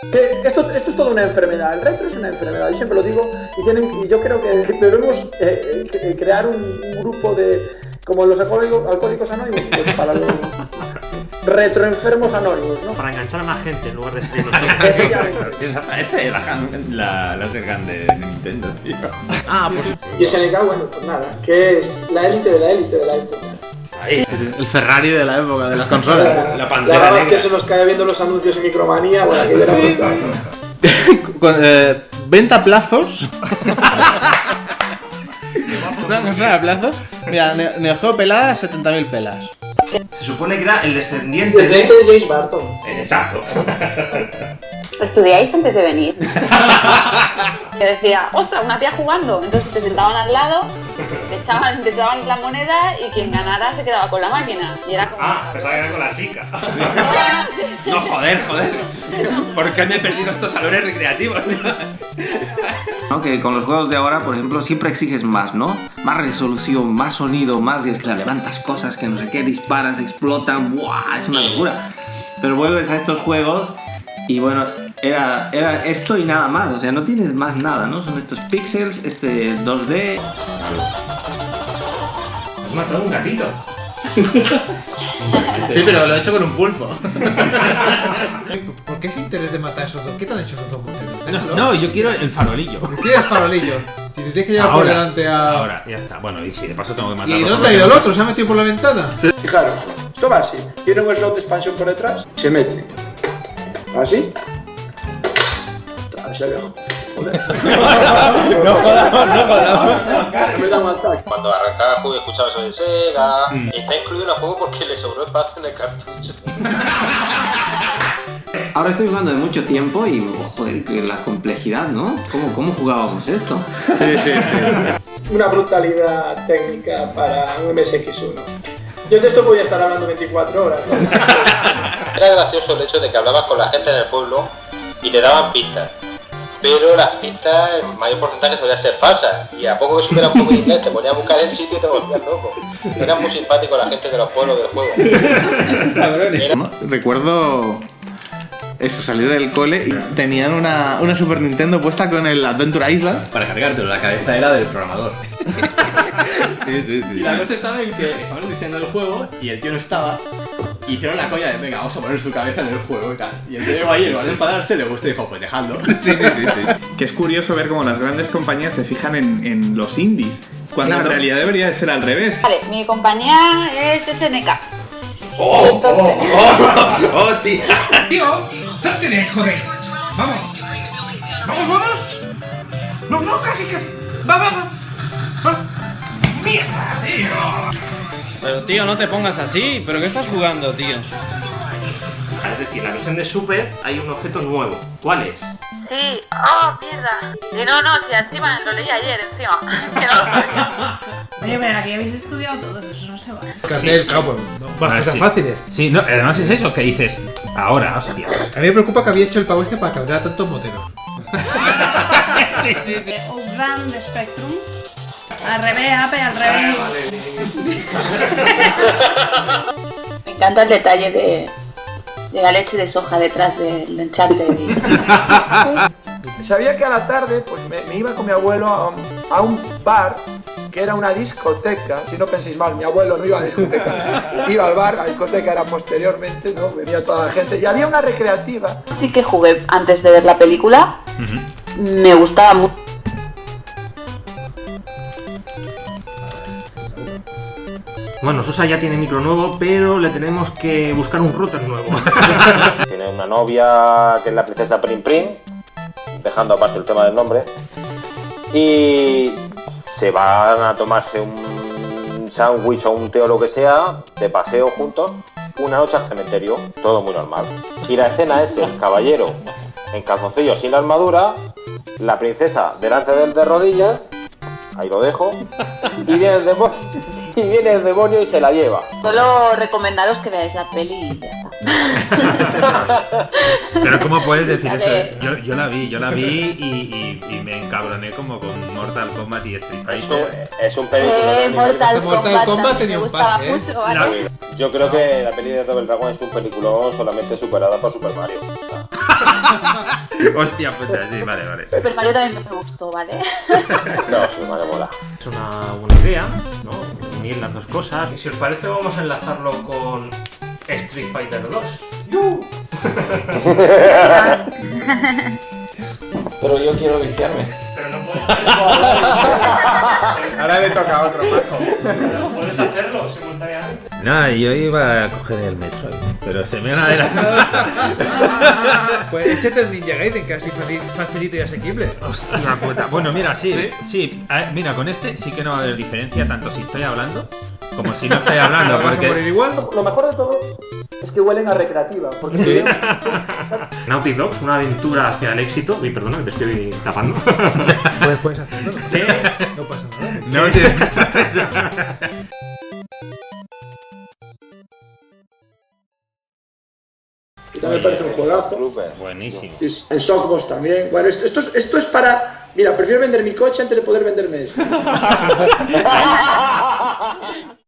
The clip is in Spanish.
Que esto, esto es toda una enfermedad, el retro es una enfermedad, y siempre lo digo, y, tienen, y yo creo que debemos eh, eh, crear un, grupo de, como los alcohólicos, alcohólicos anónimos, pues para los retroenfermos anónimos, ¿no? Para enganchar a más gente en lugar de escribirnos. Esa parece la, la, la Sergan de Nintendo, tío. Ah, pues... Y SNK, bueno, pues nada, que es la élite de la élite de la élite. Ahí. El Ferrari de la época de las consolas. La, la pantera la negra. que se nos cae viendo los anuncios en Micromanía, bueno, que era brutal. Con, eh, venta plazos. ¿Una consola a plazos? Mira, Ne- Neo Geo pelada, 70.000 pelas. Se supone que era el descendiente de... de James Barton. Exacto. ¿Estudiáis antes de venir? que decía, ostras, una tía jugando. Entonces te sentaban al lado, te echaban, te echaban la moneda y quien ganara se quedaba con la máquina. Y era como. Ah, pensaba que era con la chica. No, joder, joder. ¿Por qué me he perdido estos salones recreativos? ¿No? Que con los juegos de ahora, por ejemplo, siempre exiges más, ¿no? Más resolución, más sonido, más... Y es que levantas cosas que no sé qué, disparas, explotan, ¡buah! Es una locura. Pero vuelves a estos juegos y bueno, era, era esto y nada más. O sea, no tienes más nada, ¿no? Son estos píxeles, este 2D... Has matado un gatito. Sí, pero lo he hecho con un pulpo. ¿Por qué ese interés de matar a esos dos? ¿Qué te han hecho esos dos? No, no, yo quiero el farolillo. ¿Quieres farolillo? Si te tienes que llevar por delante a... Ahora, ya está. Bueno, y si de paso tengo que matarlo. ¿Y te ha ido el otro? ¿Se ha metido por la ventana? Fijaros, esto va así. Tiene un slot de expansión por detrás, se mete. Así. No jodamos, no jodamos. Cuando arrancaba el juego escuchaba eso de Sega. Y está incluido en el juego porque le sobró espacio en el cartucho. Ahora estoy jugando de mucho tiempo y, joder, que la complejidad, ¿no? ¿Cómo, cómo jugábamos esto? Sí, sí, sí. Una brutalidad técnica para un MSX1. Yo de esto podía estar hablando 24 horas. ¿no? Era gracioso el hecho de que hablabas con la gente en el pueblo y te daban pistas. Pero las pistas, en mayor porcentaje, solían ser falsas. Y a poco que supieras un poco de inglés, te ponías a buscar el sitio y te volvías loco. Era muy simpático la gente de los pueblos del juego. Recuerdo eso, salir del cole y tenían una, una Super Nintendo puesta con el Adventure Island. Para cargártelo, la cabeza era del programador. Sí, sí, Y la cosa estaba en que estaban diseñando el juego y el tío no estaba. Hicieron la coña de, venga, vamos a poner su cabeza en el juego y tal. Y el ahí, en lugar de enfadarse, le gustó y dijo, pues dejadlo. Sí, sí, sí, sí. Que es curioso ver cómo las grandes compañías se fijan en, en los indies, cuando Claro. en realidad debería de ser al revés. Vale, mi compañía es SNK. ¡Oh! Entonces, ¡Oh, tía! ¡Tío! ¡Salte de ahí, joder! ¡Vamos! ¡Vamos, vamos! ¡No, no, casi, casi! ¡Va, va, va! va. Pero tío, no te pongas así. ¿Pero qué estás jugando, tío? Es decir, en la versión de Super hay un objeto nuevo. ¿Cuál es? Sí, oh, mierda. Y no, no, si encima lo leí ayer, encima. Oye, pero aquí habéis estudiado todos, eso no se vale. Cartel, claro, pues, no, más cosas sí. fáciles. Sí, no, además es eso que dices ahora, hostia. A mí me preocupa que había hecho el pavo este para cabrear a tantos moteros. sí, sí, sí. Outrun de Spectrum. Al revés, Ape, al revés. Me encanta el detalle de, de la leche de soja detrás del enchante. Sabía que a la tarde pues me, me iba con mi abuelo a, un- a un bar que era una discoteca. Si no penséis mal, mi abuelo no iba a la discoteca. Iba al bar, la discoteca era posteriormente, ¿no? Venía toda la gente. Y había una recreativa. Sí que jugué antes de ver la película. Me gustaba mucho. Bueno, Sosa ya tiene micro nuevo, pero le tenemos que buscar un router nuevo. Tiene una novia que es la princesa Prim Prim, dejando aparte el tema del nombre. Y se van a tomarse un sándwich o un té o lo que sea, de paseo juntos, una noche al cementerio, todo muy normal. Y la escena es el caballero en calzoncillos sin la armadura, la princesa delante del de rodillas, ahí lo dejo, y viene el demonio, y viene el demonio y se la lleva. Solo recomendaros que veáis la peli y ya está. Pero ¿cómo puedes decir eso? Yo, yo la vi, yo la vi y, y- y me encabroné como con Mortal Kombat y Street Fighter. Es un película. Eh, Mortal, Mortal Kombat, tenía me un gustaba pase, ¿eh? mucho, ¿vale? Yo creo que la peli de Double Dragon es un peliculón solamente superada por Super Mario. Hostia puta, sí, vale, vale. Super Mario también me gustó, ¿vale? No, sí, vale, mola. Es una buena idea, ¿no? Unir las dos cosas. Y si os parece, vamos a enlazarlo con Street Fighter 2. Pero yo quiero viciarme. Pero no puedes, Ahora le toca a otro, Paco. no puedes hacerlo No, yo iba a coger el Metroid, pero se me han adelantado. Pues échate el Ninja Gaiden, que así faci- facilito y asequible. Hostia puta. Bueno, mira, sí, sí. a ver, mira, con este sí que no va a haber diferencia, tanto si estoy hablando como si no estoy hablando, ¿Vas a morir porque... igual? Lo mejor de todo es que huelen a recreativa. Porque si veo- Naughty Dogs, una aventura hacia el éxito. Uy, perdona, que te estoy tapando. Puedes, puedes hacerlo. ¿Qué? No pasa nada. No tienes... y también parece un juegazo. Buenísimo. En Sockbox también. Bueno, esto, esto es, esto es para. Mira, prefiero vender mi coche antes de poder venderme esto.